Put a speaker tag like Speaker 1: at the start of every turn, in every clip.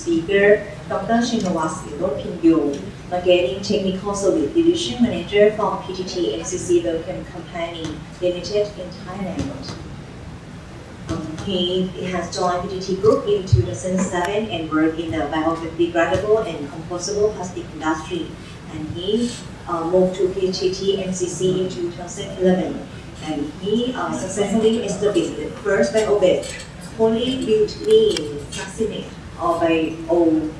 Speaker 1: speaker, Dr. Srinivas Ilopinyu, Marketing Technical Service Division Manager from PTT MCC Biochem Company Limited in Thailand. Um, he has joined PTT Group in 2007 and worked in the biodegradable and compostable plastic industry. And he uh, moved to PTT MCC in 2011. And he uh, successfully established the first bio-based polybutylene or bio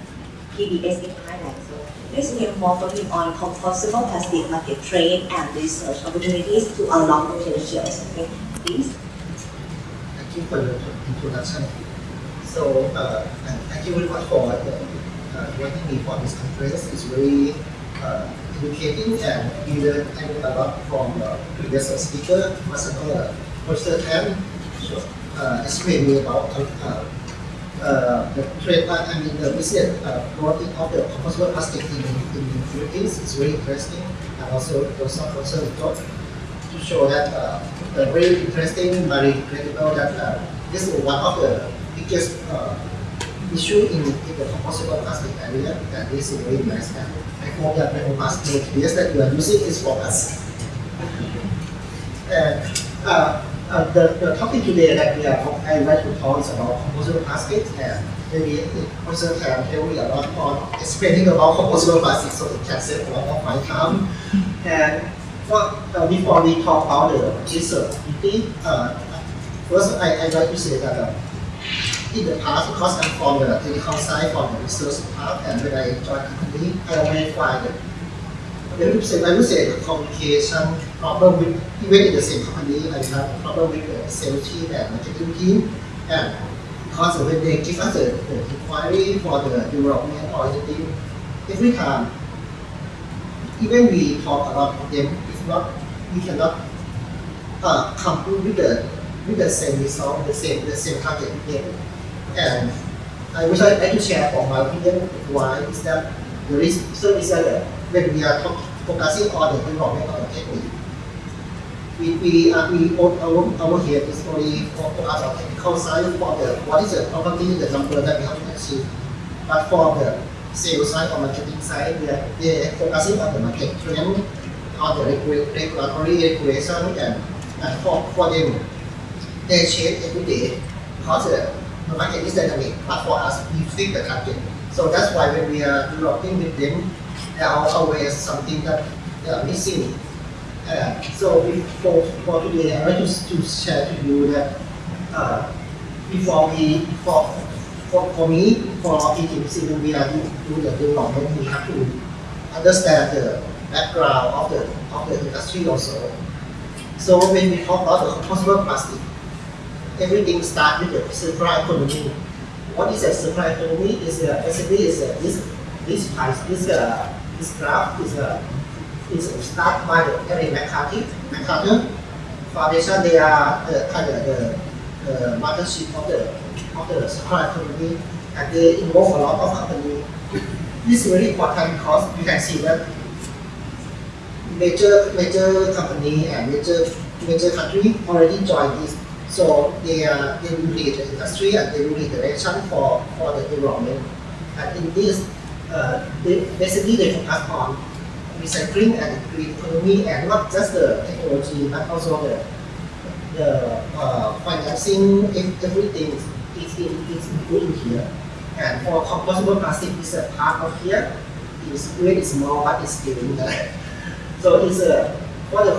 Speaker 1: PBS in Thailand. So let's hear more him on compostable plastic market trend and research opportunities to unlock potential. Okay, please.
Speaker 2: Thank you for the introduction. So, uh, and thank you very much for uh, uh, inviting me for this conference. It's very uh, educating and we learn a lot from uh, previous speaker, Master Professor Tan, uh, explain me about uh, uh, the trade, uh, I mean the business uh, growth of the compostable plastic in, the Philippines is very interesting and also also concern to show that uh, uh, very interesting, very critical that uh, this is one of the biggest uh, issue in, in the compostable plastic area and this is very nice and I hope that the years that you are using is for us. And uh, uh, the, the topic today that we are I like to talk is about compostable plastic and maybe also can tell me a lot on explaining about compostable plastic so it can save a lot of my time. And well, uh, before we talk about the research, uh, first I, I'd like to say that uh, in the past, because I'm from the clinical side, from the research part, and when I joined company, I always find that I would say, I would say the communication problem with, even in the same company, I have problem with the sales team and marketing team, and because when they give us the, the inquiry for the development or anything, every time, even we talk about them, if not, we cannot uh, come with the with the same result, the same the same target again. And I wish I, I could share from my opinion why is that the reason so is that when we are talking focusing on the the technique, we we uh, we our, our here is only focus on technical side for the what is the property the number that we have to achieve. But for the sales side or marketing side, we are, they are focusing on the market trend, on the regulatory regulation and, and for, for them they change every day because the, the market is dynamic. But for us, we fit the target. So that's why when we are developing with them, there are always something that they are missing. Uh, so for, for today, I want to, to share to you that uh, before we, for, for, for me, for when we are doing the development, we have to understand the background of the, of the industry also. So when we talk about the compostable plastic, everything starts with the circular economy. What is a circular economy? Is basically is uh, this this price this uh, this graph is a is started by the Ellen MacArthur MacArthur Foundation. They are the kind of the, the mothership of the of the circular economy, and they involve a lot of companies. This is very important because you can see that major major company and major major country already joined this so they are they will lead the industry and they will lead the direction for, for the development. And in this, uh, they, basically they focus on recycling and green economy and not just the technology but also the the uh, financing everything is, in, is included here. And for compostable plastic is a part of here. It's really small but it's still in there. So it's a for the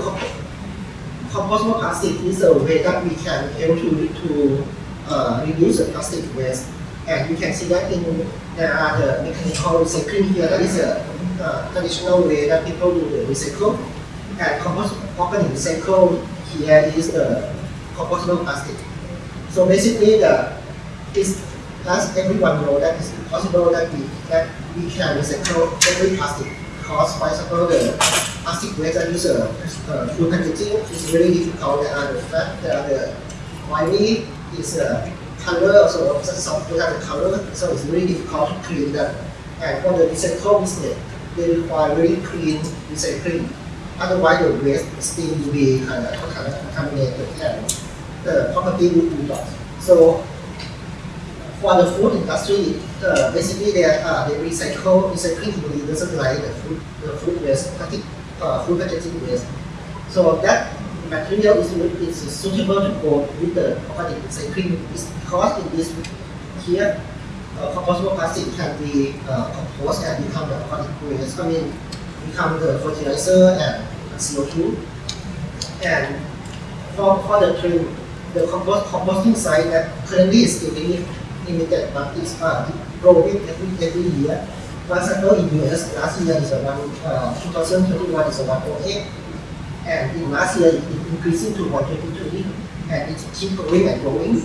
Speaker 2: compostable plastic is a way that we can help to, to uh, reduce the plastic waste. And you can see that in there are the mechanical recycling here. That is a uh, traditional way that people do the recycle. And compost company recycle here is the compostable plastic. So basically, the is as everyone know that it's possible that we that we can recycle every plastic. Because, for example, the plastic waste that use uh, uh, food packaging is very difficult. There are the there are the oily, is uh, color also food have the color, so it's very difficult to clean that. And for the recycle business, they require very clean recycling. Otherwise, the waste still will be kind of, of contaminated and the property will be lost. So for the food industry, uh, basically they uh, they recycle recycling technology doesn't like the food the food waste, uh, food packaging waste. So that material is, is suitable to go with the organic recycling is because in this here uh, compostable plastic can be uh, composed and become the organic waste. I mean, become the fertilizer and CO2. And for, for the trend, the compost, composting site that currently is still limited but it's uh, growing every, every year. For example, in US, last year is around, uh, 2021 is around 08, and in last year it increasing to 123, and it keep growing and growing.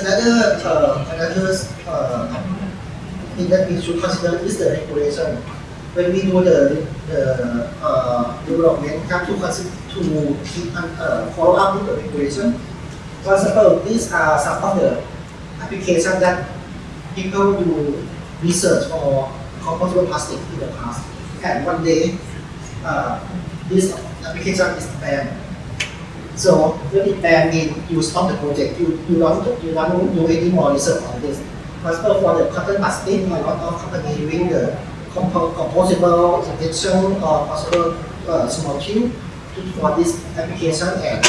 Speaker 2: Another, uh, another uh, thing that we should consider is the regulation. When we do the, the uh, development, have to consider to keep uh, follow up with the regulation. For example, these are some of the applications that people do research for compostable plastic in the past. And one day, uh, this application is banned. So it banned means you stop the project, you, you don't you don't do any more research on this. Example, for the cotton plastic, a lot of companies doing the compo composable injection or possible uh, small tube for this application and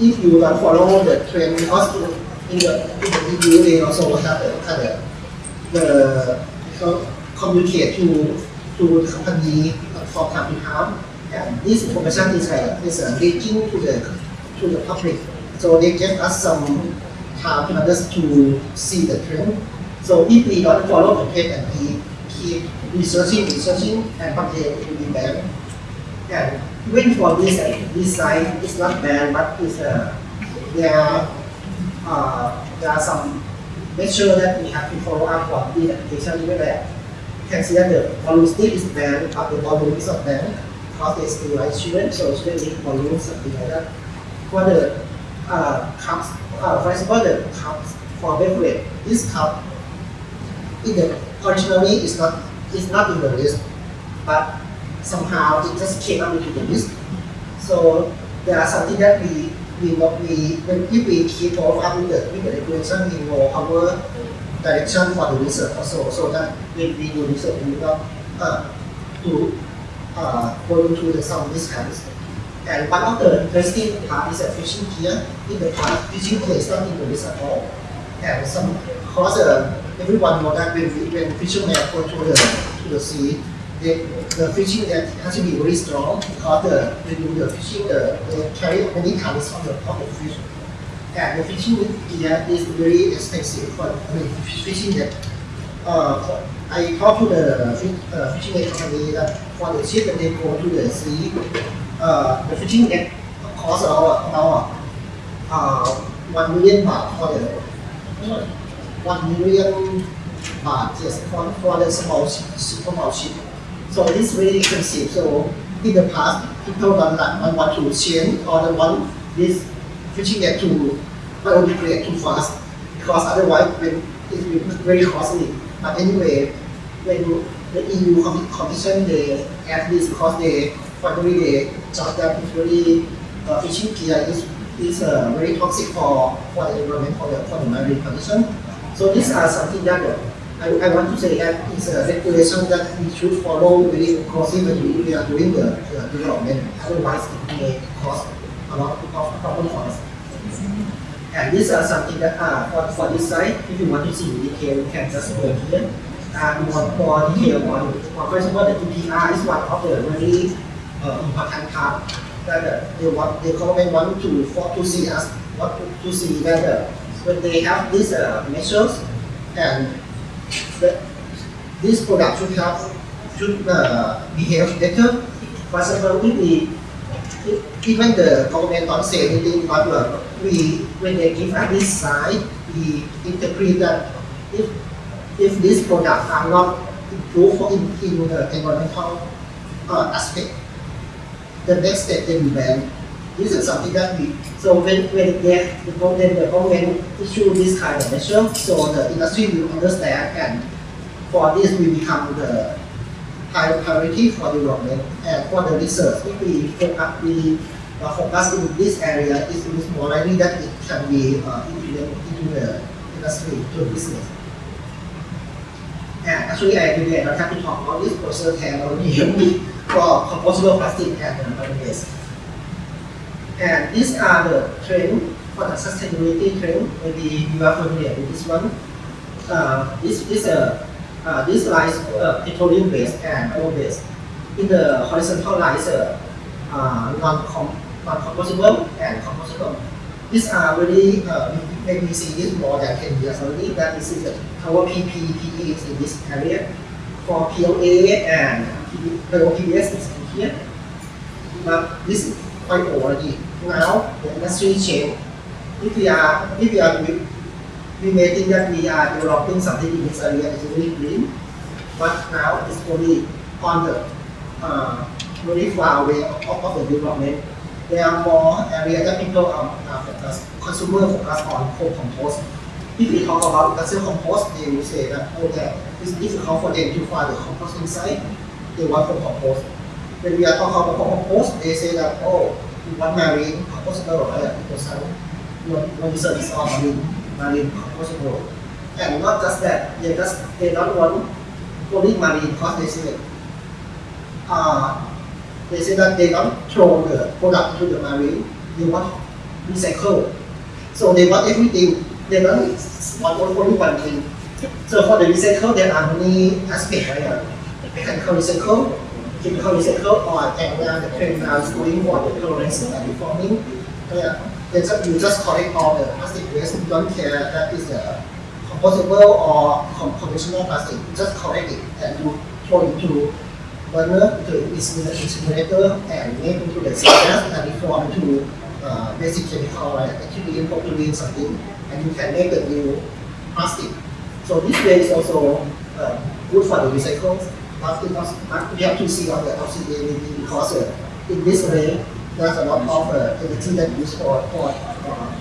Speaker 2: if you don't follow the trend because in the in the EU they also have the the uh, communicate to to the company from time to time and this information is uh, is uh, to the to the public. So they give us some time to others to see the trend. So if we don't follow the trend and we keep researching researching and one it will be banned and even for this uh, this site is not banned but is uh, there are uh, there are some measure that we have to follow up for the application even there. That the volume still is banned, but the volume is not banned because they still like student, so student need volume something like that. For the uh, cups, uh, for example, the cups for beverage, this cup in the originally is not is not in the list, but somehow it just came up into the list. So there are something that we we we if we keep up with the with the regulation we know our direction for the research also so that when we do research we not uh, to uh, go into the some of these kinds. And one of the interesting part is that fishing here in the past fishing is not in the list at all. And some because uh, everyone know that when when fishermen go to the to the sea the, the fishing net has to be very strong because the, when you do the fishing, the, they carry many tons of the, of fish. And the fishing gear is very expensive for I mean, fishing net. Uh, I talked to the uh, fishing net company that for the ship when they go to the sea, uh, the fishing net costs about, about uh, 1 million baht for the 1 million baht, yes, for, for the small, small ship. So it is very expensive. So in the past, people don't, don't want to change or don't this fishing net to biodegrade too fast because otherwise when it will be very costly. But anyway, when the EU competition they add this because they finally they judge that it's very uh, fishing gear is is uh, very toxic for for the environment for the for the marine condition. So these are something that uh, I, I want to say that it's a regulation that we should follow very closely when we are doing the, the development. Otherwise, it may cause a lot of problems for us. And these are something that uh, for, for this site, if you want to see in detail, you can just go here. And more, more detail on, on first of all, the EPR is one of the very uh, important part that uh, they want, the government want to for, to see us, want to, to see uh, when they have these uh, measures and that this product should have should uh, behave better. For example, if we even the government don't say anything, but uh, we when they give us this sign, we interpret that if if these products are not improved in, in the environmental uh, aspect, the next step they will ban. This is something that we so when when they, the government the government issue this kind of measure, so the industry will understand and for this we become the high priority for development and for the research. If we we uh, focus in this area, it is more likely that it can be uh, implemented into the industry, to the business. And actually, I I don't have to talk about this personal technology for composable plastic and polymers. And these are the trends for the sustainability trend. Maybe you are familiar with this one. Uh, this this uh, uh, this line is uh, petroleum based and oil based. In the horizontal line is uh, uh, non-com non-composable and composable. These are really uh, maybe we see this more than 10 years already. That this is our PP, PE is in this area. For PLA and POPS is in here. But this is quite old already. Now the industry change. If we are if we are we, may think that we are developing something in this area is really green, but now it's only on the uh, very far away of, of the development. There are more areas that people are, are focused, consumer focus on co-compost. If we talk about industrial compost, they will say that oh, that it's difficult for them to find the compost inside. They want co-compost. When we are talking about co-compost, they say that oh, we want marine compostable uh, percent. No, no research on marine marine compostable. And not just that, they just they don't want only marine because they say uh, they say that they don't throw the product to the marine, they want recycle. So they want everything, they don't want only one thing. So for the recycle, there are many aspects, right? Uh, Mechanical recycle, chemical recycle, or and now the trend now is going for the chlorinating and reforming. Yeah. They just, you just collect all the plastic waste, you don't care that is a compostable or com- conventional plastic, you just collect it and you throw it into burner to incinerator and make into the gas and reform into uh, basic chemical like ethylene, propylene, something, and you can make the new plastic. So this way is also uh, good for the recycle. But because but we have to see on the LCA because uh, in this way there's a lot of uh, energy that used for for uh.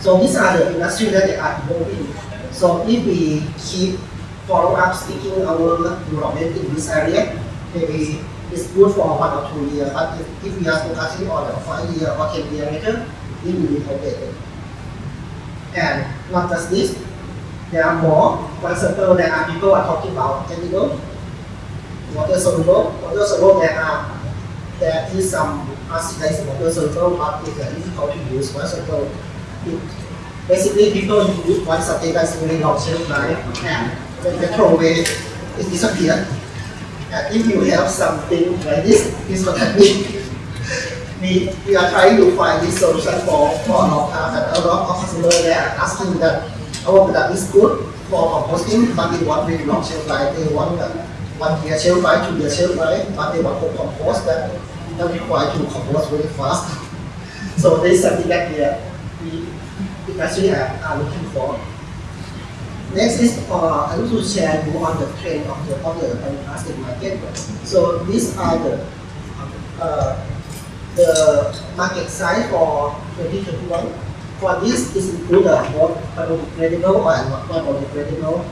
Speaker 2: So these are the industry that they are involving. So if we keep follow up sticking our development in this area, maybe it's good for one or two years, but if, if we are focusing on a five year or ten year later, it will be outdated. And not just this, there are more. For example, there are people are talking about chemical, water soluble, water soluble. There are there is some oxidized water soluble, but it's difficult to use. For example, it, basically people use one something that's really long shelf life and throw away, it disappears. And if you have something like this, this that means. We, we are trying to find this solution for, for a long time and a lot of customers they are asking that our product is good for composting, but they want really long shelf life. They want uh, one year shelf life, two year shelf life, but they want to compost that that require to compost very fast. So this is something that we, we actually are, are looking for. Next is uh, I want to share more on the trend of the of the market. So these are the uh, the market size for 2021. For this, is include the both biodegradable and non-biodegradable,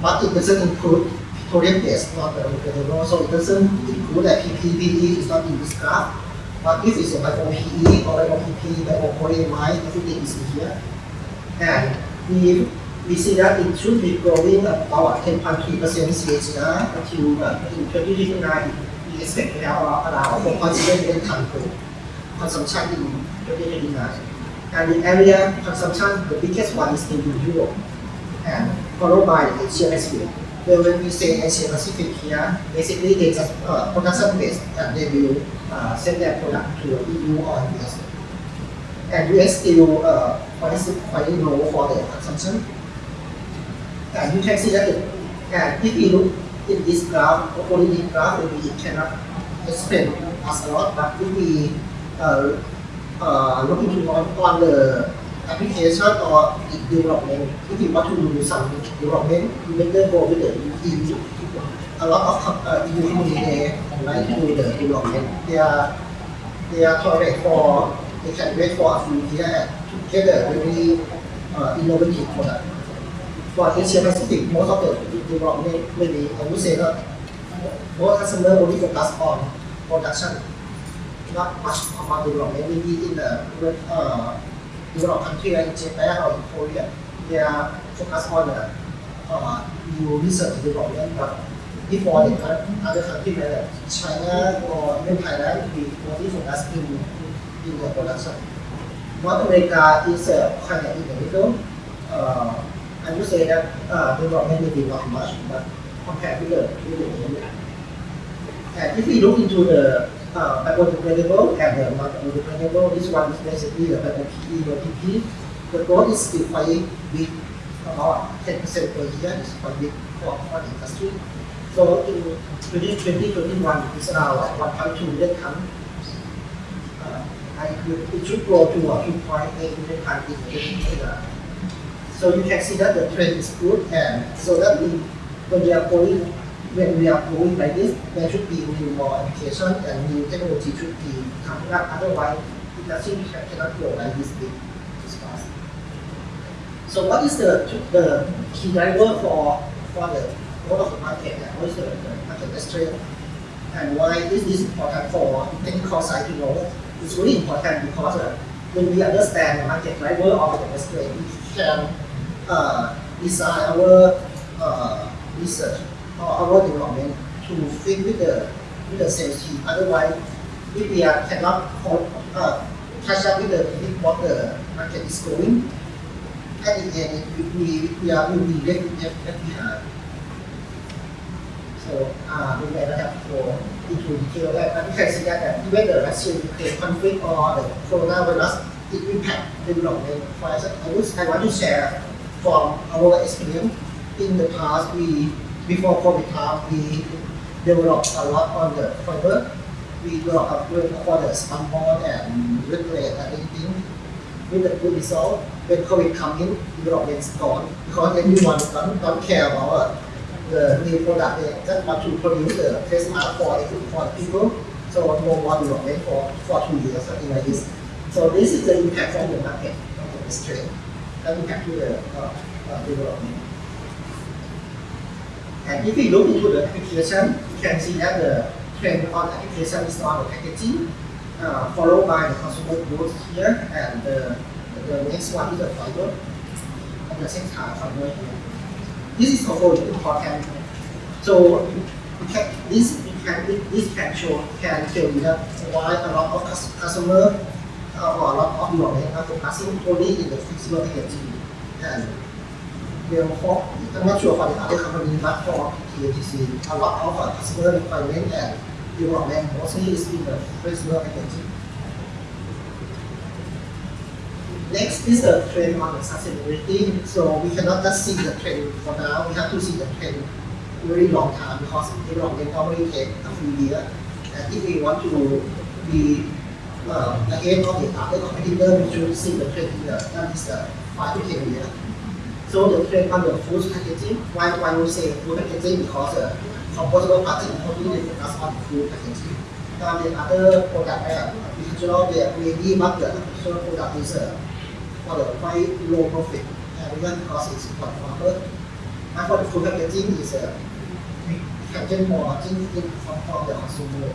Speaker 2: but it doesn't include petroleum based, not biodegradable. So it doesn't include that PPE is not in this graph. But if it's a bio-PE or bio-PP, bio-polyamide, everything is here. And we we see that it should be growing about 10.3% CAGR until uh, in 2029. We expect to have around 4.7 million ton per consumption in 2029. And the area consumption, the biggest one is in Europe, and followed by Asia Pacific. Where when we say Asia Pacific here, basically they just uh, production based and they will uh, send their product to EU or US. And US still uh, quite low for their consumption. And you can see that, the, and if you look in this graph, only in graph, maybe it cannot explain us a lot, but if we uh, uh, look into on, on the application or the development, if you want to do some development, you better go with the EU. A lot of uh, EU companies they like to do the development. They are they are tolerate for they can wait for a few years to get a really uh, innovative product for Asia Pacific, most of the development, maybe I would say that most customers only focus on production. not much about development. Maybe in the uh, developed country like Japan or in Korea, they are focused on the uh, new research and development. But before the other countries like China or even Thailand, we only focus in, in the production. North America is uh, kind of in the middle. Uh, I would say that uh, development may be not much, but compared with the, with the. And if we look into the uh, biodegradable and the non-biodegradable, this one is basically the PE or PP. The growth is still quite big, about 10% per year, it's quite big for, the industry. So in 2021, it's around 1.2 million ton. Uh, and it should grow to uh, 2.8 million ton in 2020. So you can see that the trend is good, and so that we, when we are going when we are going like this, there should be new more application and new technology should be coming up. Otherwise, industry cannot grow like this big, this fast. So what is the the key driver for for the growth of the market and what is the, the market strength and why is this important for technical side to know? It's really important because uh, when we understand the market driver of the strength, we can uh, design our uh, research or our development to fit with the with the team. Otherwise, if we are cannot uh, catch up with the with what the market is going, at the end we, we are will be left, left, left behind. So uh, we may not have go into detail that, but you can see that, that even the Russia-Ukraine conflict or the coronavirus it impact development. For example, I, would, I want to share from our experience in the past we before COVID time, we developed a lot on the fiber. We developed a good for the spun and regulate and everything with the good result. When COVID come in, development's gone because everyone don't, don't care about the new product. They just want to produce the test mark for for people. So no more development for, for two years, something like this. So this is the impact from the market, of the trend, impact to the uh, uh, development. And if we look into the application, you can see that the trend on application is on the packaging, uh, followed by the consumer goods here, and the, the next one is the fiber, and the same time fiber here. This is also important. So you can, this can this can show can tell you that why a lot of customer uh, or a lot of development are focusing only in the flexible packaging and therefore I'm not sure for the other company, but for PTT MCC, a lot of uh, customer requirement and development mostly is in the flexible packaging. Next is the trend on the sustainability. So we cannot just see the trend for now. We have to see the trend very long time because development normally take a few years. And if we want to be uh, ahead of the other competitor, we should see the trend in the at least uh, five to ten years. So the trend on the food packaging, why, why we say food packaging? Because uh, compostable plastic only they focus on food packaging. And the other product, uh, agricultural, the maybe not the agricultural product is uh, for the quite low profit, and even because it's quite farmer. And for the food packaging is uh, we can get more margin in from, from the consumer.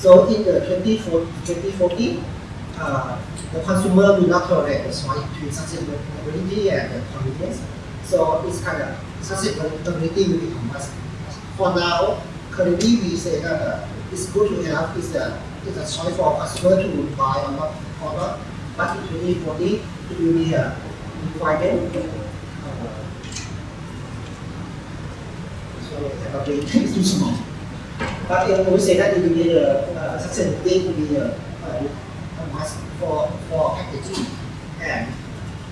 Speaker 2: So in the 2040, 2040 uh, the consumer will not tolerate the choice between sustainability and the convenience. So it's kind of sustainability will become must. For now, currently we say that uh, it's good to have is a, is a choice for customer to buy or not, or not but in 2040, it will be a requirement. Uh, so cannot be too small. But uh, we say that it will be a uh, sustainability will be a, a must for, for packaging. And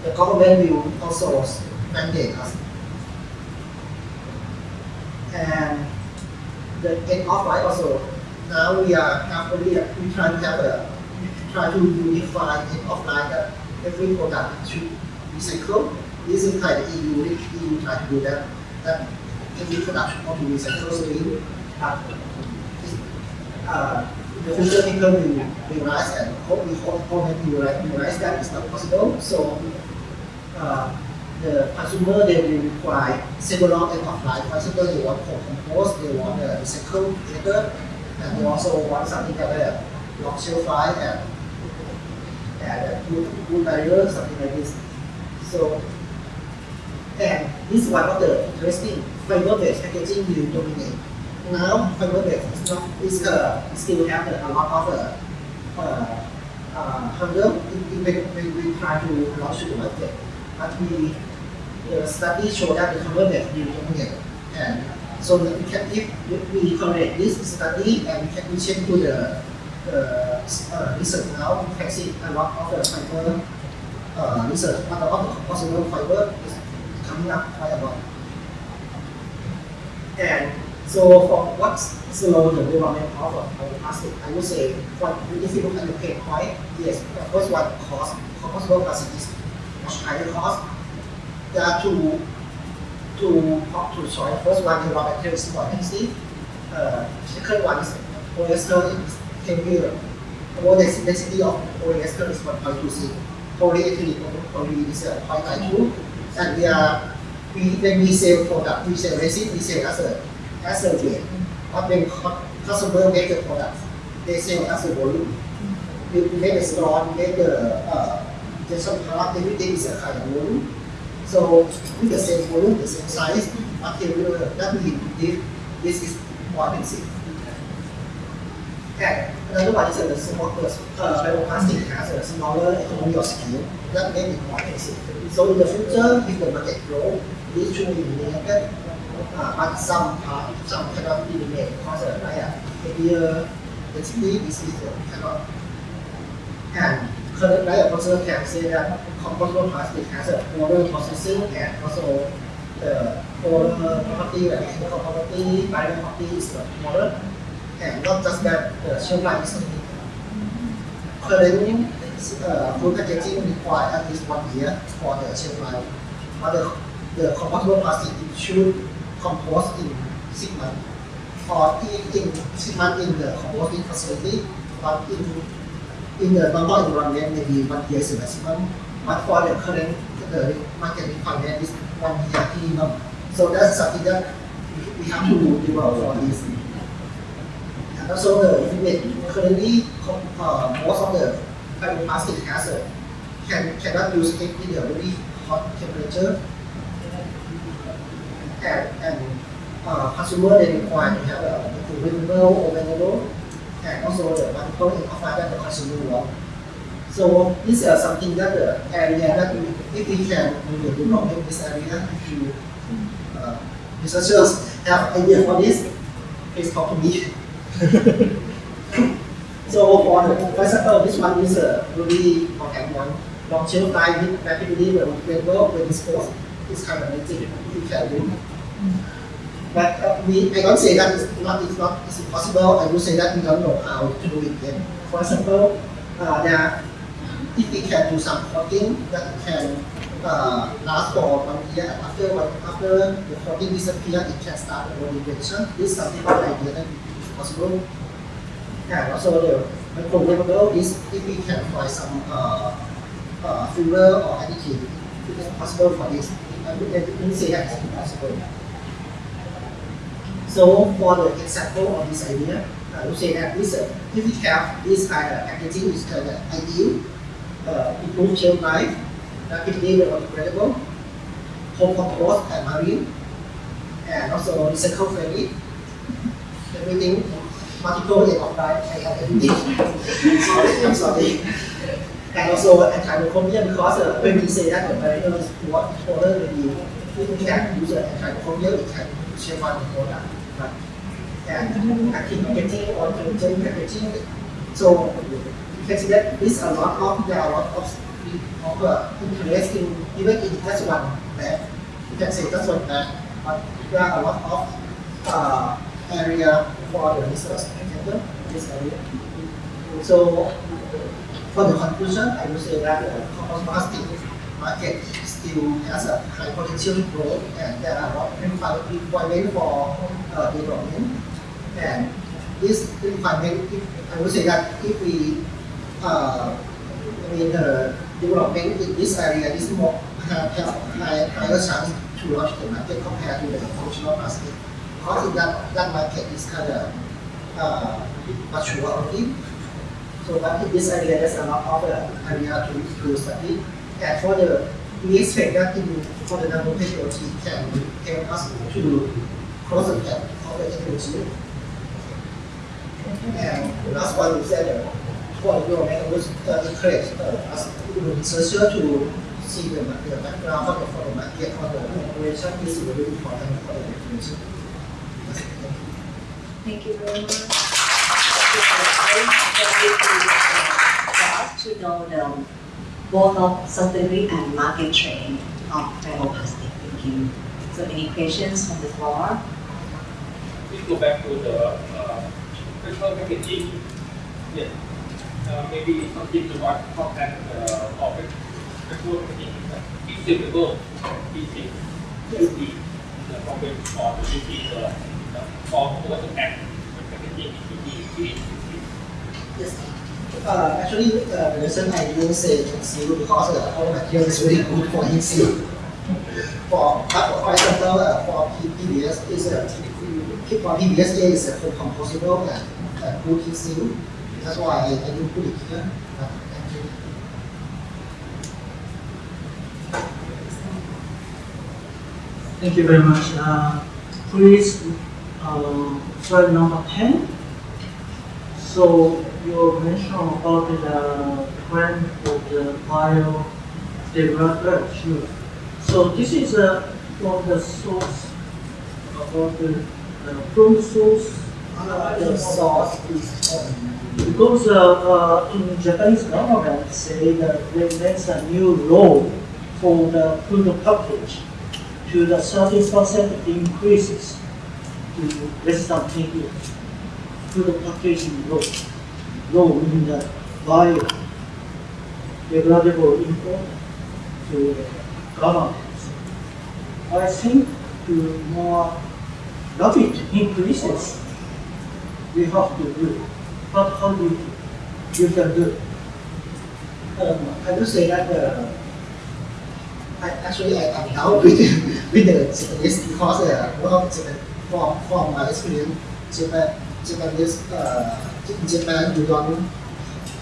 Speaker 2: the government will also mandate us. And the end of life also, now we are have only, we try to have a try to unify and offline that every product should recycle. This is kind of EU, EU try to do that. That every product should not be recycled. So we, uh, uh, the will realize and hope we hope will realize that it's not possible. So uh, the consumer they will require several end of life. For example, they want for compost, they want a recycle together, and we also want something that uh, long shelf life and and uh, good, good barrier, something like this. So, and this is one of the interesting fiber-based packaging will dominate. Now, fiber-based is not is uh, still have a lot of uh, uh, uh, hurdle when, when we try to launch the market. But we the study show that the fiber-based will dominate, and so that we can if we correlate this study and we can we check to the uh, uh, research now, we can see a lot of the fiber uh, research, a lot of the possible fiber is coming up quite a lot. And so for what's slow the development of a plastic, I would say, what, if you look at the pain point, yes, the first one cost, compostable plastic is much higher cost. There are two, two, two choice. First one, the raw material is more expensive. Uh, second one is polyester is heavier. More density of polyester is 1.26. Polyethylene poly is uh, 0.92. And we are, we, when we sell product, we sell resin, we sell as a, as a weight. But when cu- customer make the product, they sell as a volume. We we make the store, we make the, uh, some part, everything is a kind of volume. So with the same volume, the same size, material, that means this, this is more expensive. And another one is the small, uh, bioplastic has a smaller economy of scale that make it more expensive. So in the future, if the market grow, this should be eliminated. But some part, some cannot be eliminated because uh, like uh, heavier density is easier, cannot. And current like also can say that compostable plastic has a poorer processing and also the poorer property, like chemical property, barrier property is smaller. And not just that, the shelf life is limited. Current uh, food packaging requires at least one year for the shelf life. But the, the compostable plastic should compost in six months or in, in six months in the composting facility, but in in the normal environment maybe one year is the maximum. But for the current the market requirement is one year minimum. So that's something that we have to develop for this. And also the limit currently uh, most of the fiber plastic has a can cannot use it in a very hot temperature. And and uh, consumer they require to have a renewable or renewable and also the multiple offer that the consumer want. So this is something that the area that we, if we can we will develop in this area, if you uh, researchers have idea for this, please talk to me. so for the for example, this one is a really important one. Long life with rapidly when work when disposed is kind of amazing. You can do. It. But uh, we, I don't say that it's not, it's not, it's impossible. I will say that we don't know how to do it yet. For example, uh, if we can do some coating that can uh, last for one year, after one, after the coating disappears, it can start the regeneration. This is something that I did is possible. And also the microwaveable is if we can find some uh, uh, filler or additive, it is possible for this. It's impossible. So for the example of this idea, I would say that this, uh, if we have this kind of packaging is kind of ideal, uh, improve shelf life, rapidly biodegradable, home compost and marine, and also recycle friendly. Everything, multiple end of life, I have everything. sorry, I'm sorry. And also antimicrobial because uh, when we say that the barrier is what order maybe if we can use uh, antimicrobial, it can shape on the product. But and active packaging or content packaging. So you can see that this a lot of there are a lot of of uh, interest in even in just one lab. You can say just one lab, but there are a lot of uh, area for the research center in this area. So for the conclusion, I would say that the compost plastic market still has a high potential growth and there are requirements for uh, development. And this requirement, I would say that if we, uh, I mean, the development in this area is more have, have high, higher chance to launch the market compared to the functional market. Because in that, that market is kind of uh, mature already. So but this area, there's a lot of area to, to study. And for the, that in, for the nanotechnology can help us to close the gap of the technology. And the last one is that uh, for your was uh, encourage uh, us researcher to see the, the background for the, for the market, for the operation is very important for the technology.
Speaker 1: Thank you very much. Very for us to know the both of sustainability and market trend of bioplastic. Thank you. So any questions from the floor?
Speaker 3: Please go back to the uh, packaging. Yes. Uh, maybe something to what contact uh, of it. Personal packaging is feasible. Easy. Yes. The, the problem or the duty the, the form or the pack the packaging is easy.
Speaker 2: Uh, actually, uh, the reason I didn't say conceal because uh, our material is very good for conceal. For, but for example, uh, for PBS is a for PBS is a full composable and uh, good conceal. That's why I, I didn't put it here. Uh, thank you.
Speaker 4: Thank you very much. Uh, please, uh, slide number 10. So you mentioned about the trend for the biodegradable. Sure. So this is uh, from the source, about the, uh, from source.
Speaker 2: Uh, the is um,
Speaker 4: Because uh, uh, in Japanese government say that they make a new law for the food package to the thirty percent increases to less than ten years. Food packaging law, law in the bio degradable import to the government. I think to more rapid increases we have to do. But how do you, you can do?
Speaker 2: Um, I would say that uh, I, actually I am down with, with the Japanese because uh, well, Japan, from, from my experience, Japan, Japanese, uh, Japan you don't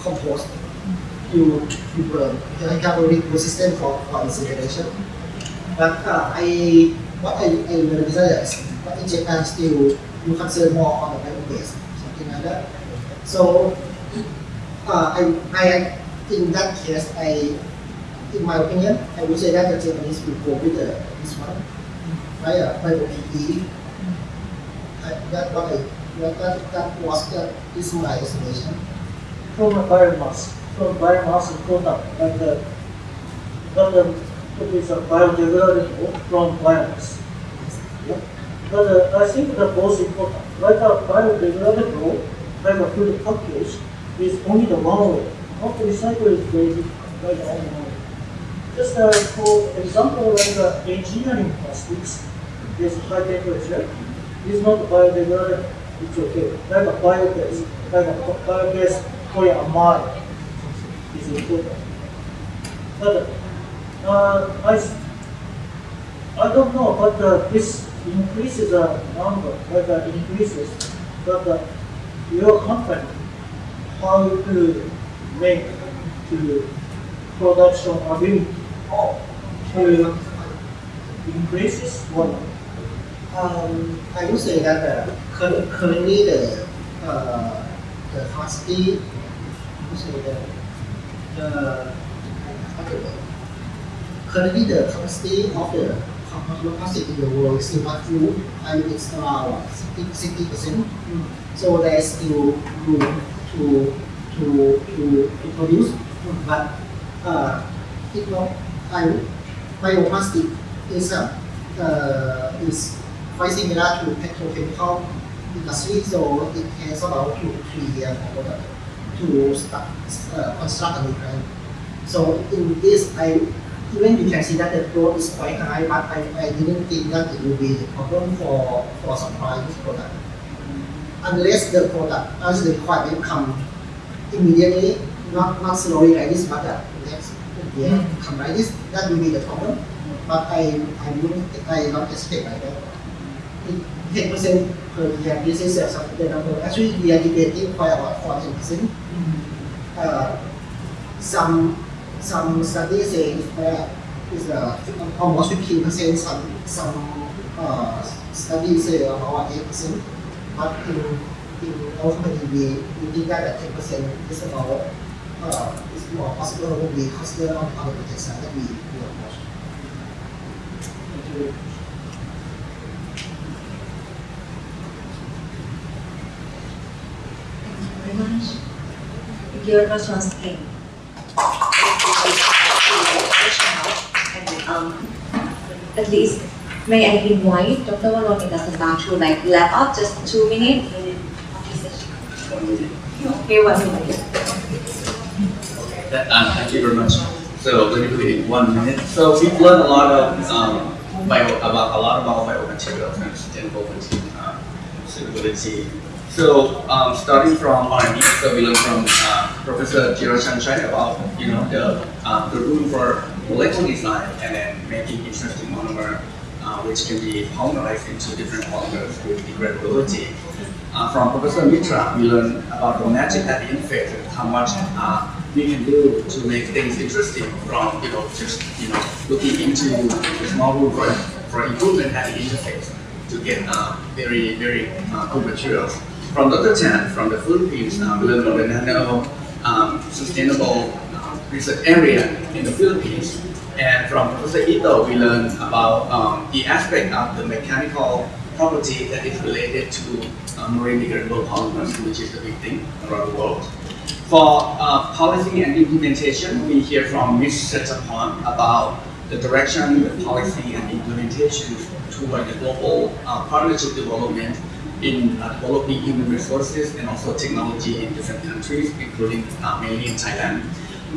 Speaker 2: compost, you, you burn. You have a good system for, for incineration. But uh, I, what I, I realized is, but in Japan still you consider more on the bio-based, something like that. So uh, I, I, in that case, I, in my opinion, I would say that the Japanese will go with the, this one, right? Uh, bio PE. I, that what I, that, that, that was that is my.
Speaker 4: From biomass, from biomass product, like the, but the, it is a biodegradable from biomass. Yeah. But uh, I think the most important, like a biodegradable, like a food package, is only the one way. Not recycle is very difficult, like the only way. Just uh, for example, like the engineering plastics, is high temperature, is not biodegradable, it's okay. Like a bio-based, like a bio-based polyamide is important. But uh, I, I don't know, but uh, this increases the number, like uh, increases, but uh, your company, how to make to production of ability to increases one.
Speaker 2: Um, I would say that uh, currently the uh, the capacity, I would say the the currently the capacity of the plastic in the world is still not full. Mean it's around 60 percent. So there is still room to to to, to produce, but uh, it not I bioplastic is uh, is quite similar to petrochemical industry, so it has about two to three years for the, to start, uh, construct a new plant. So in this, I even you can see that the growth is quite high, but I, I didn't think that it will be a problem for, for supplying this product. Unless the product, as the requirement come immediately, not, not slowly like this, but uh, next year come like this, that will be the problem. But I, I wouldn't, I not expect like that. 10 percent per year. This is uh, the number. Actually, we are debating quite a lot for 10 percent. Uh, some some studies say that is uh, almost 15 percent. Some some uh, studies say about 8 percent. But in in our company, we we think that 10 percent is about uh, is more possible when we consider on other projects that we we approach.
Speaker 4: Thank you.
Speaker 1: Thank you very much. Thank you very much once again. And um, at least, may I invite Dr. Varun Indasanta to like wrap up just two minutes? Okay, one minute.
Speaker 5: Uh, thank you very much. So let me put it one minute. So we've learned a lot of um, bio, about a lot about sustainable uh, sustainability. So um, starting from R&D, so we learned from uh, Professor Jiro Sunshine about you know the uh, the room for molecular design and then making interesting monomer uh, which can be polymerized into different polymers with degradability. Uh, from Professor Mitra, we learned about the magic at the interface and how much uh, we can do to make things interesting from you know just you know looking into the small room for, for improvement at the interface to get uh, very very uh, good materials. From Dr. Chan from the Philippines, uh, we learned about the nano um, sustainable uh, research area in the Philippines. And from Professor Ito, we learned about um, the aspect of the mechanical property that is related to uh, marine degradable polymers, which is the big thing around the world. For uh, policy and implementation, we hear from Ms. Setapon about the direction, the policy and implementation toward the global uh, partnership development in uh, developing human resources and also technology in different countries, including uh, mainly in Thailand.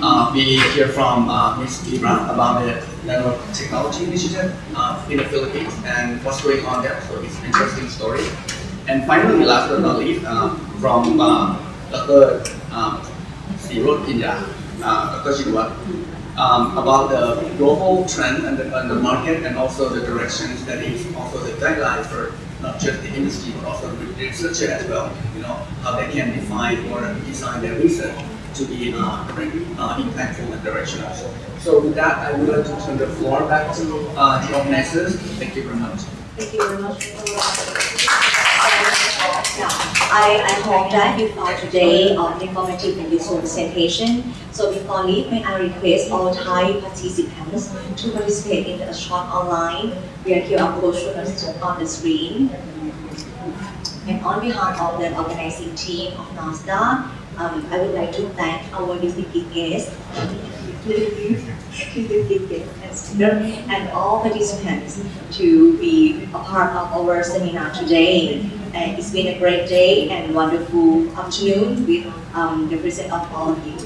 Speaker 5: Uh, we hear from uh, Ms. Libra about the nanotechnology initiative uh, in the Philippines and what's going on there. So it's an interesting story. And finally, last but not least, uh, from Dr. Um, Sirot uh, Dr. Shinwat, um, about the global trend and the, and the market and also the directions that is also the guideline for not just the industry but also the researcher as well, you know, how they can define or design their research to be uh, uh, impactful and directional. So with that, I would like to turn the floor back to uh, the organizers. Thank you very much.
Speaker 1: Thank you very much. I, hope that you found today um, informative and useful presentation. So before leave, may I request all Thai participants to participate in a short online via QR code shown on the screen. And on behalf of the organizing team of NASDA, um, I would like to thank our distinguished guests, and all participants to be a part of our seminar today. And it's been a great day and wonderful afternoon with um, the presence of all of you.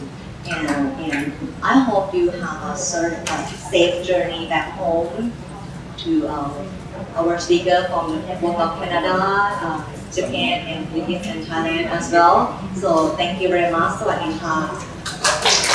Speaker 1: And, and I hope you have a sort of a safe journey back home to um, our speaker from both of Canada, uh, Japan, and Philippines and Thailand as well. So thank you very much. สวัสดีค่ะ